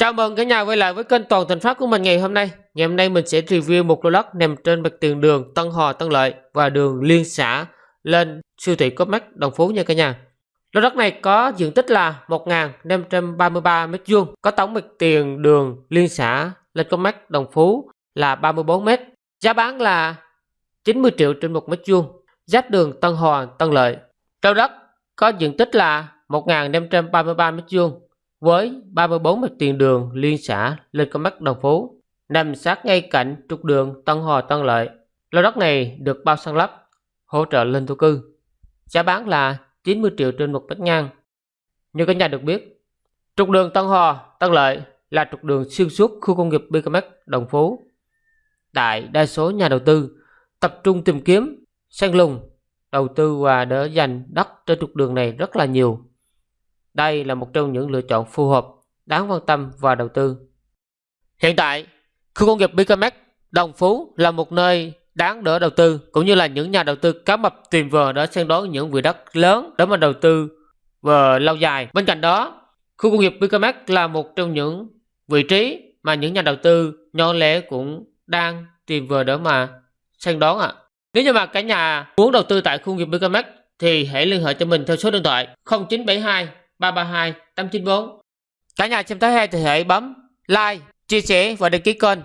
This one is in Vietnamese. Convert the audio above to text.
Chào mừng cả nhà quay lại với kênh Toàn Thành pháp của mình ngày hôm nay. Ngày hôm nay mình sẽ review một lô đất nằm trên mặt tiền đường Tân Hòa Tân Lợi và đường liên xã lên siêu thị Copmark Đồng Phú nha cả nhà. Lô đất này có diện tích là 1.533 m2, có tổng mặt tiền đường liên xã lên Copmark Đồng Phú là 34 m. Giá bán là 90 triệu trên 1 m2, giáp đường Tân Hòa Tân Lợi. Lô đất có diện tích là 1.533 m2 với 34 mặt tiền đường liên xã lên con mắt đồng phố nằm sát ngay cạnh trục đường Tân Hòa Tân Lợi. Lô đất này được bao săn lấp, hỗ trợ lên thổ cư. Giá bán là 90 triệu trên một mét ngang. Như các nhà được biết, trục đường Tân Hòa Tân Lợi là trục đường xuyên suốt khu công nghiệp BKMX Đồng Phú. Tại đa số nhà đầu tư tập trung tìm kiếm, săn lùng, đầu tư và đỡ dành đất trên trục đường này rất là nhiều đây là một trong những lựa chọn phù hợp, đáng quan tâm và đầu tư. Hiện tại, khu công nghiệp Bicamex Đồng Phú là một nơi đáng đỡ đầu tư cũng như là những nhà đầu tư cá mập tìm vờ để săn đón những vị đất lớn để mà đầu tư và lâu dài. Bên cạnh đó, khu công nghiệp Bicamex là một trong những vị trí mà những nhà đầu tư nhỏ lẻ cũng đang tìm vờ để mà săn đón ạ. À. Nếu như mà cả nhà muốn đầu tư tại khu công nghiệp Bicamex thì hãy liên hệ cho mình theo số điện thoại 0972 332 894. Cả nhà xem thấy hay thì hãy bấm like, chia sẻ và đăng ký kênh